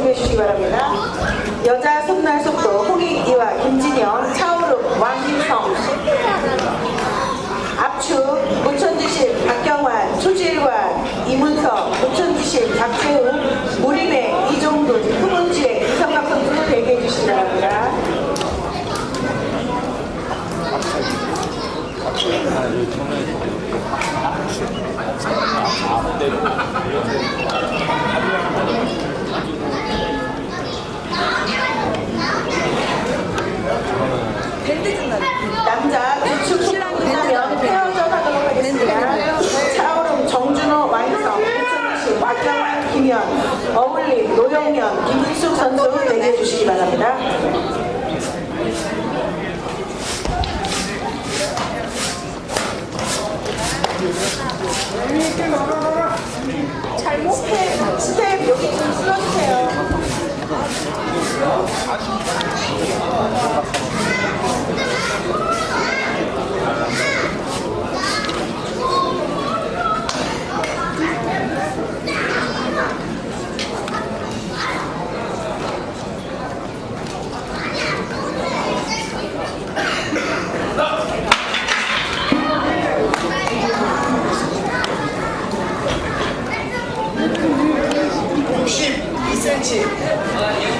준비해 주시기 바랍니다. 여자 손날 속도 홍익이와 김진영, 차오름, 왕민성 압축, 무천지심, 박경환, 초지일관, 이문석, 무천지심, 박재우, 무림의 이종돈, 후문지의 이성각 선수 대기해 주시기 바랍니다. 남자 우측 신랑 끝나면 헤어져 하도록 하겠습니다. 차오름, 정준호, 완성, 유천씨, 박경환, 김현, 어울림, 노영현, 김숙 선수 대기해 주시기 바랍니다. 잘못 스텝, 스텝 여기 좀 쓸어주세요. 62cm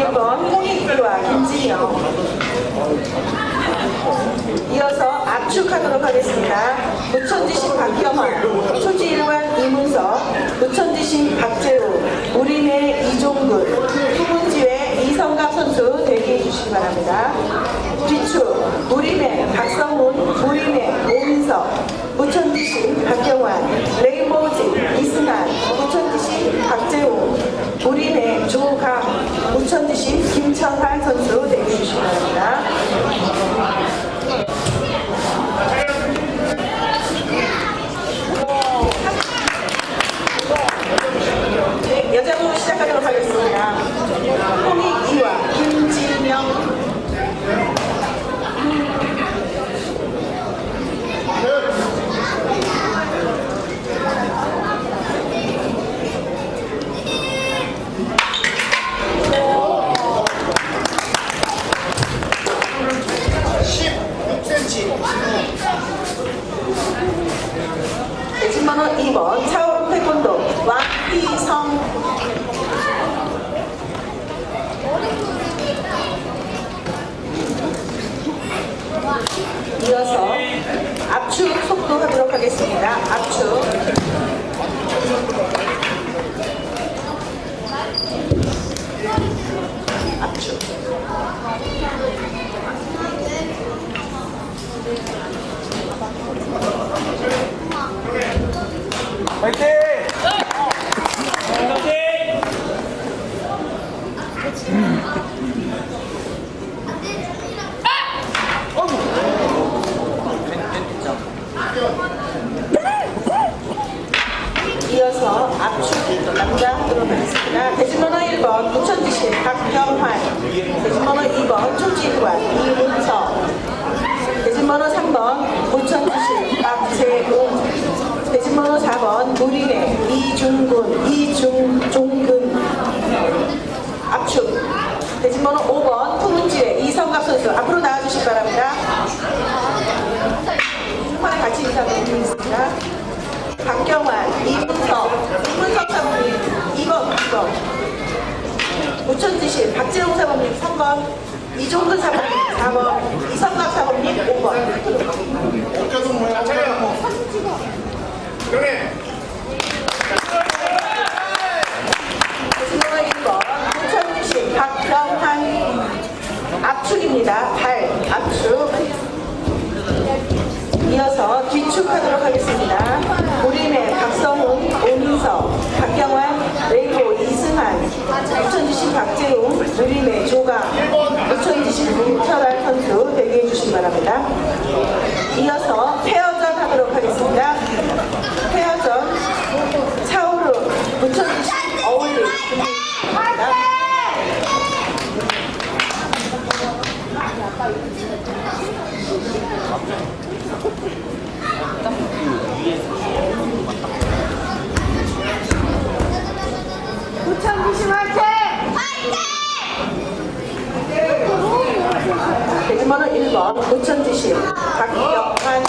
이번 홍익글와 김진영 이어서 압축하도록 하겠습니다. 무천지신 박경환, 초지일관 이문석, 무천지신 박재우, 우리네 이종근, 후문지회 이성갑 선수 대기해 주시기 바랍니다. 뒤축, 우리네 박성훈, 우리네 오민석, 무천지신 박경환, 레이보우지 이승환, 무천지신 박경환, 우리네 조가 우천시 김천하 선수 대기해주시기 바랍니다. 네, 여자부 시작하도록 하겠습니다. 있습니다. 압축. 이어서 페어 번 고천주시오 박경환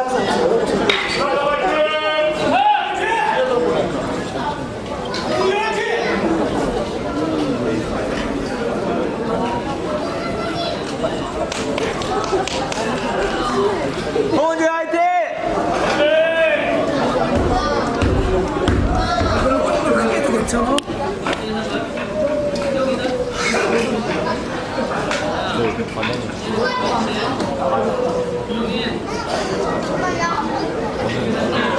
연락선처로 홍원주 화이팅! 크게 도 괜찮아? 네, 怎么样？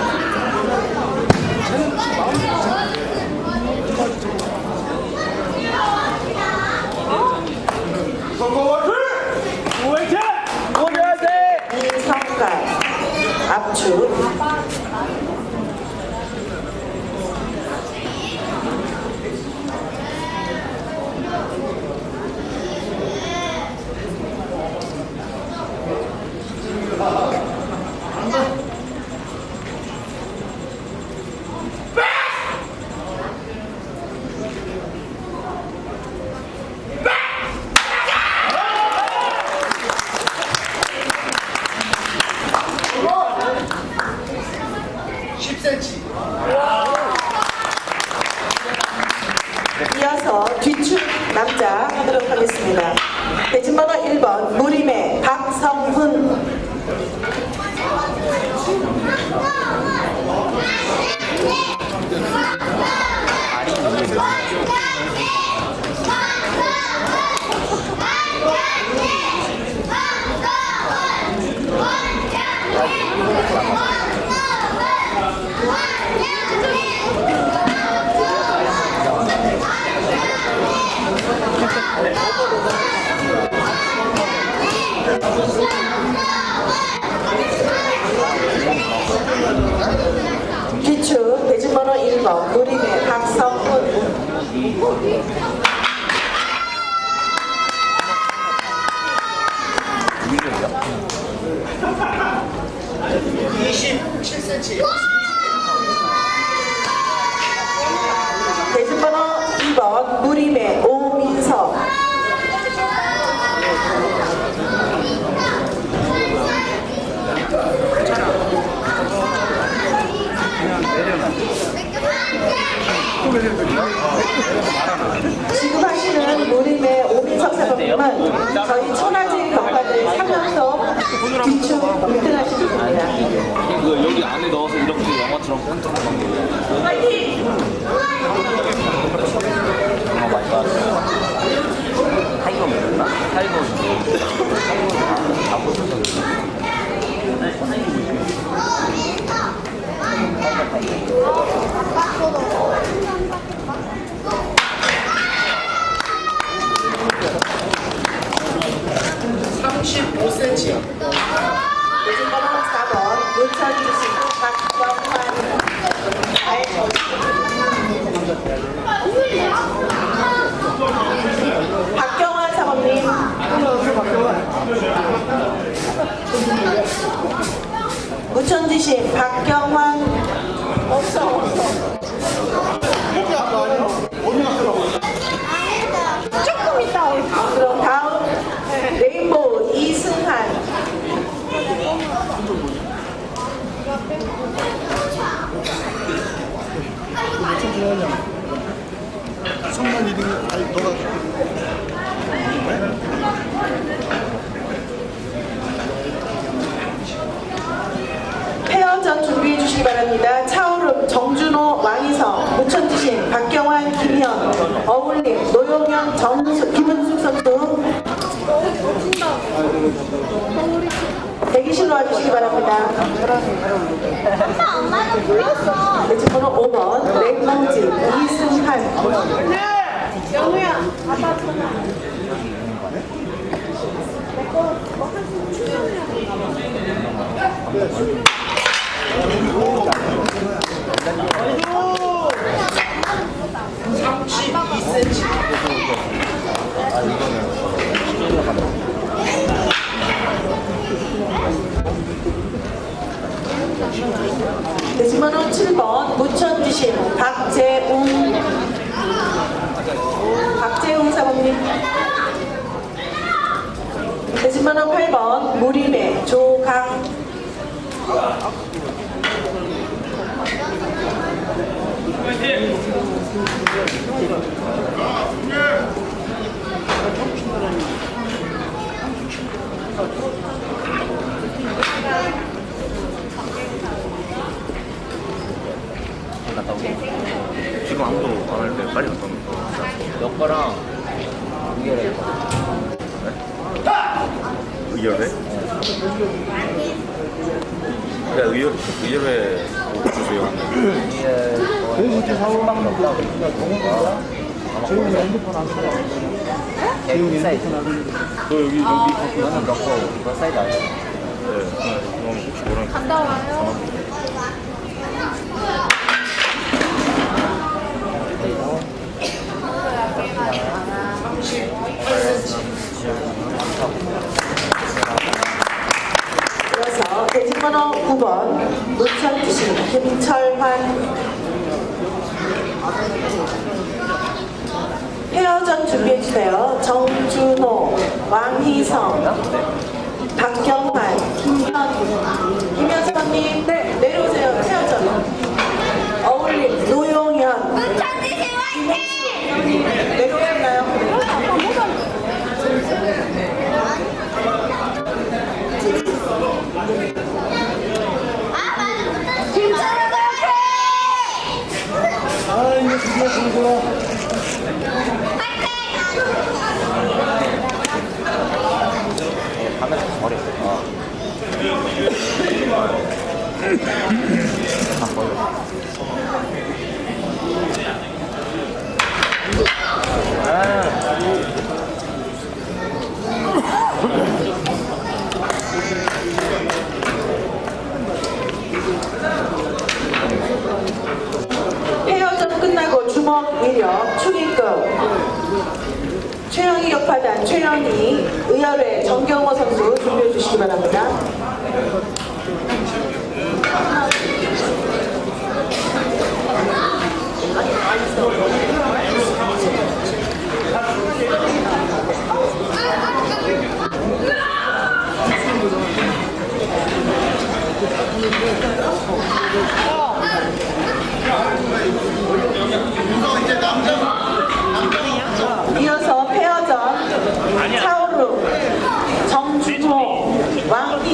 네. 박경 전파단 최연희 의열회 정경호 선수 준비해 주시기 바랍니다. 이제 남자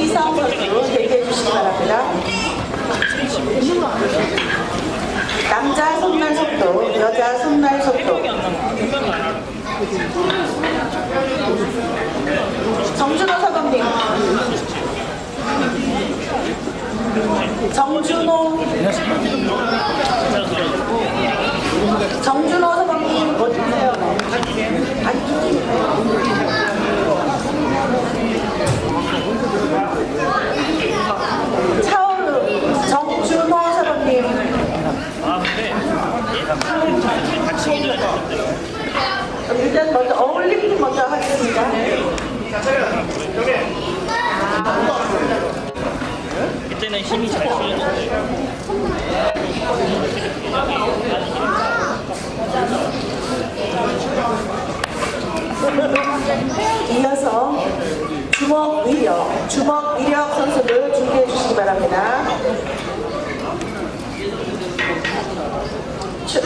estamos 하겠습니다. 자, 차려. 여기. 그때는 힘이 잘 풀렸는데. 이어서 주먹 위력, 주먹 위력 선수를 준비해 주시기 바랍니다. 주,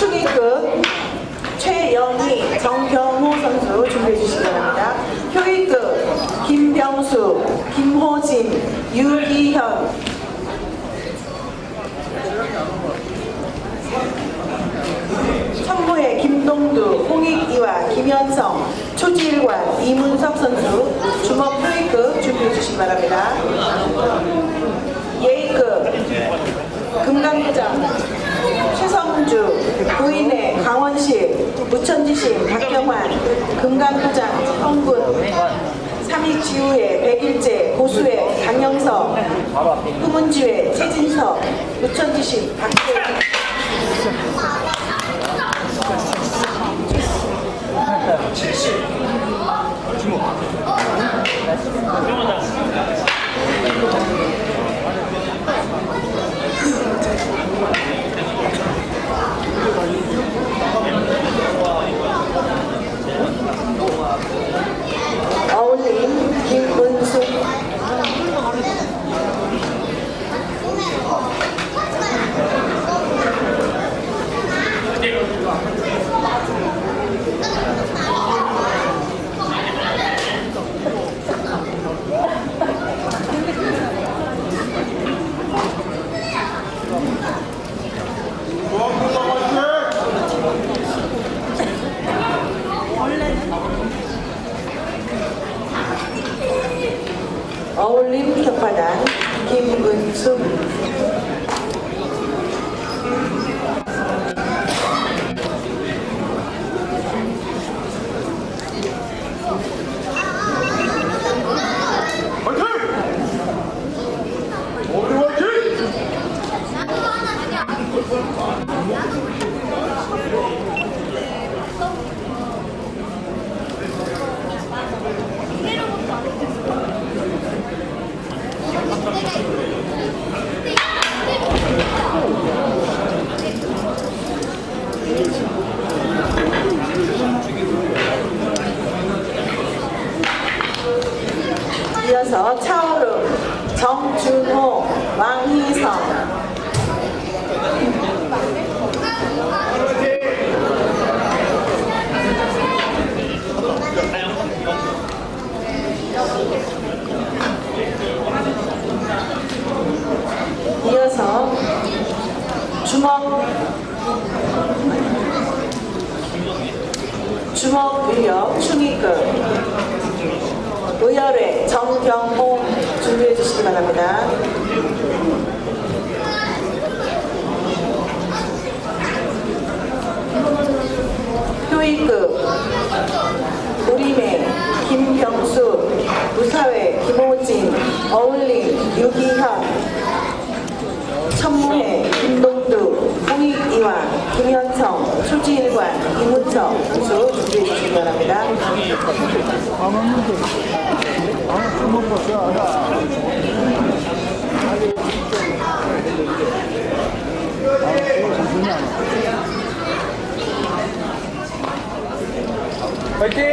축의급 최영희, 정경호 선수 준비해 주시기 바랍니다. 효의급 김병수, 김호진, 유기현 청부회 김동두, 홍익이와 김현성, 초지일관, 이문석 선수 주먹 효의급 준비해 주시기 바랍니다. 예의급 금강구장 최성주, 부인의 강원시, 무천지시, 박경환, 금강구장, 홍군, 삼익지우의 백일제, 고수의 강영석, 후문지회, 최진석, 무천지시, 박재희 어울림 김은숙 어울림 격파단 김은숙 이어서 차오름 정준호 왕희성 이어서 주먹 주먹 위력 충의급 의열회 정경호 준비해 주시기 바랍니다. 효의급 우리매 김경수 무사회 김호진 어울림 유기현 천무회 김동두 홍익이와 김현성 초지일관 이문석 선수 준비해 주시기 바랍니다. 파이팅!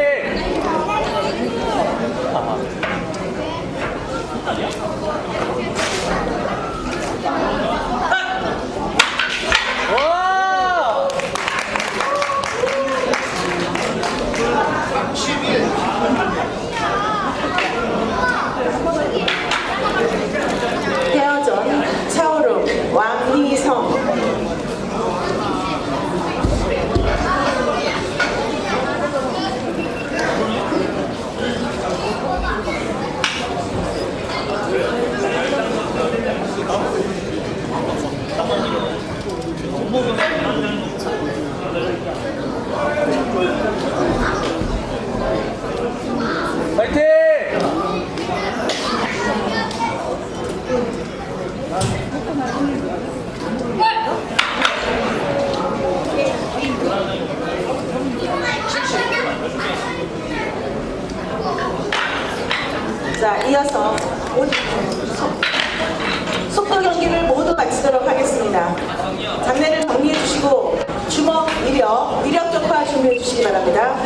와! 헤어전 차오름 왕희성 파이팅! 자 이어서 속도 경기를 모두 마치도록 하겠습니다. 장례를 정리해 주시고 주먹 위력, 위력 격파 준비해 주시기 바랍니다.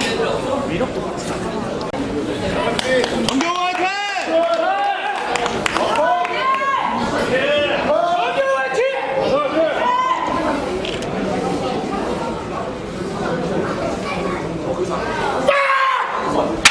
정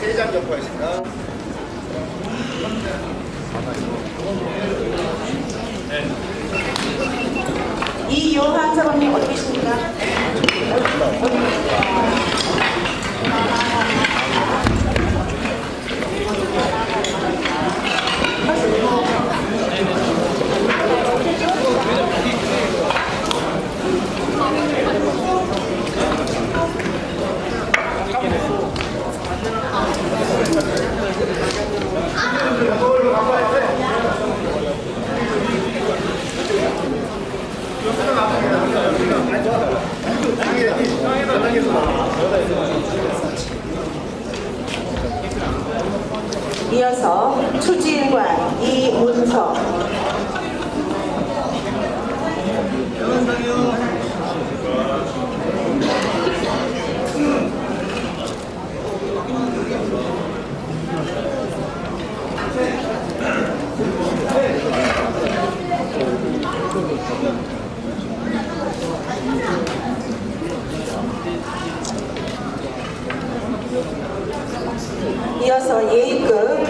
세장 접하겠습니다. 이요한 사모님 어디 계십니까? 이어서 추지일관 이문석 이어서 예의급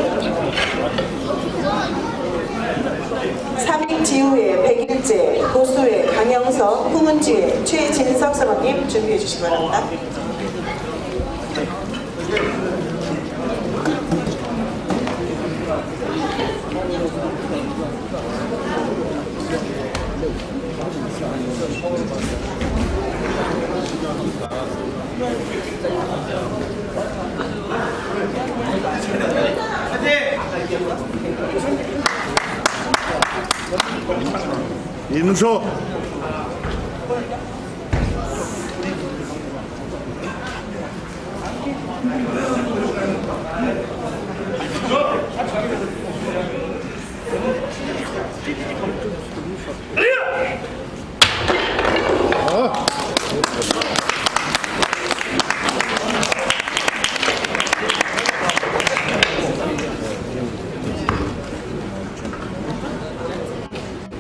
삼익지우의 백일제, 고수의 강영석, 후문지의 최진석 사모님 준비해 주시기 바랍니다. 인소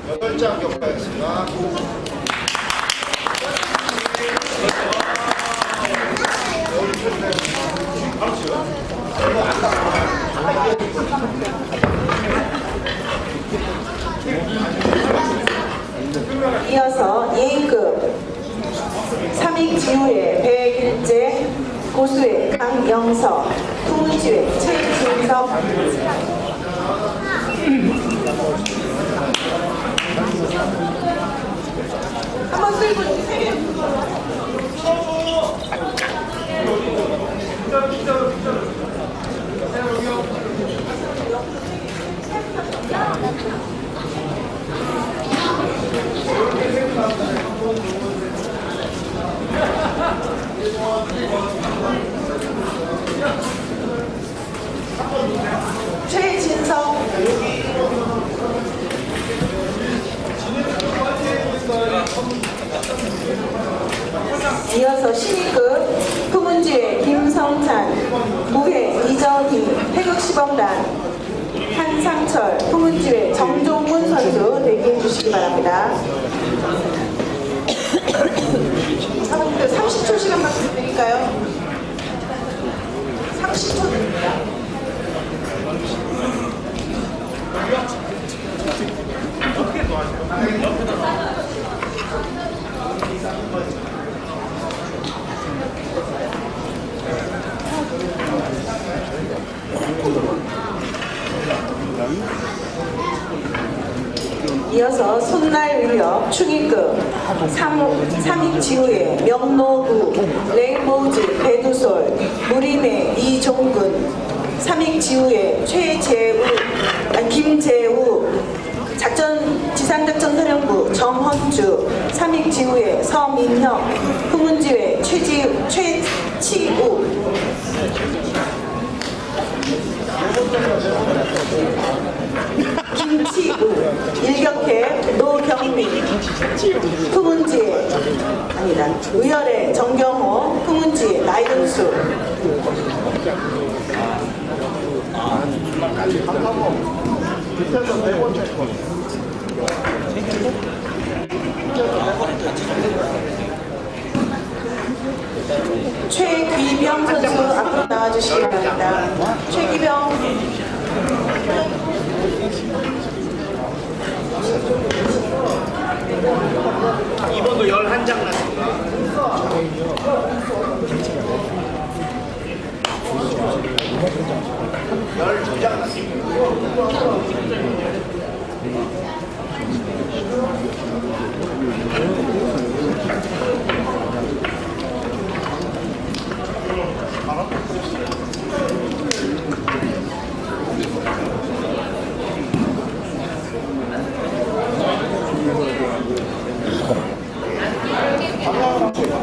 여덟 장 접하겠습니다. 이어서 예의급 삼익지우의 백일제, 고수의 강영석, 후문지의 최진석 한번 쓸고 주세요. 최진석 이어서 신입급 후문지회 김성찬 무회 이정희 태극시범단 한상철 후문지회 정종문 선수 대기해 주시기 바랍니다. 사모님들 30초 시간만 드릴까요? 30초 드립니다. 이어서 손날 위협 충익급 3익지우의 명노구 레이모즈 배두솔 무림의 이종근 3익지우의 최재우 아니, 김재우 작전 지상작전사령부 정헌주 3익지우의 서민형 후문지회 최지, 최치우 김치우 일격해 노경미 품은지 아니다 의열의 정경호 품은지 나이동수 최귀병 선수 앞으로 나와주시기 바랍니다. 최귀병 이번도 11장 났습니다. 열두장 났습니다. 감사합니다.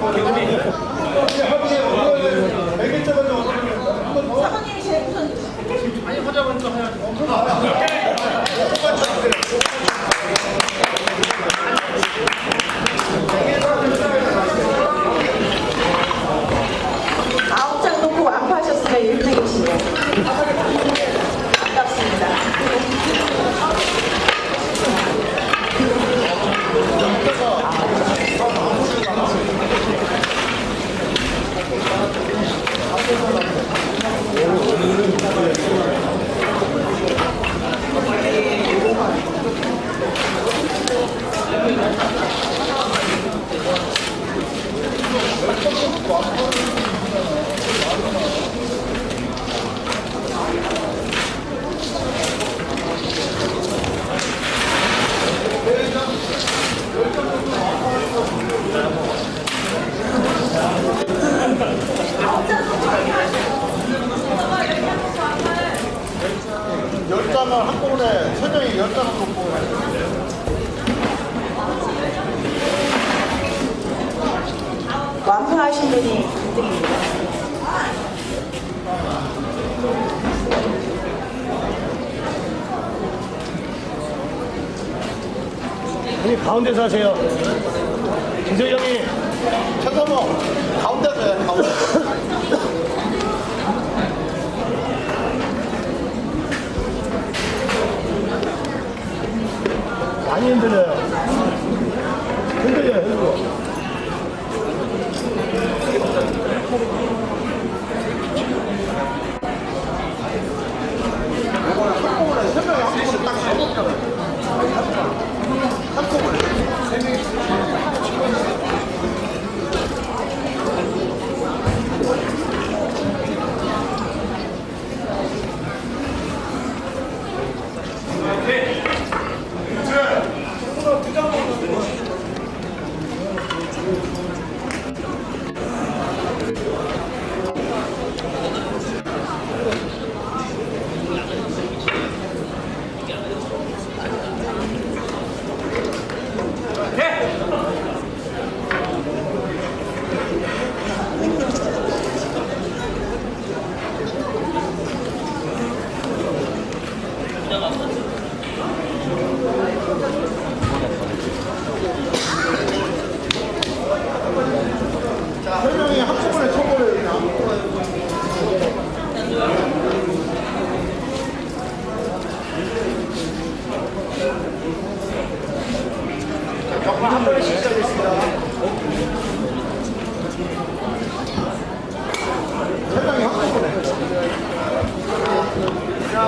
Porque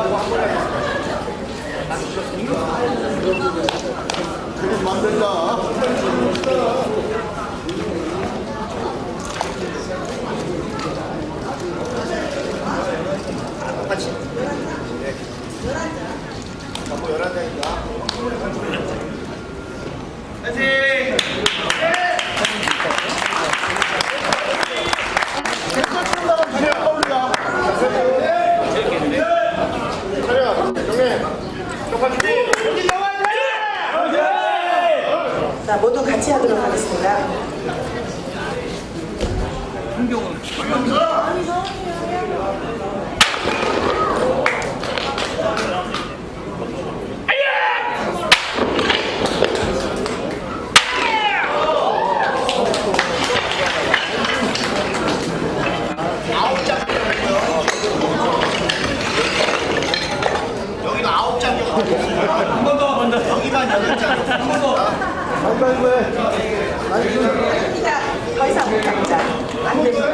하고 한 번에 그게 만들다 같이 네. 전부 11장입니다 화이팅! 네! 자, 모두 같이 하도록 하겠습니다. 여기만 여덟 장. 한가인데 아니 그. 더 이상 못 갑니다. 안 됩니다.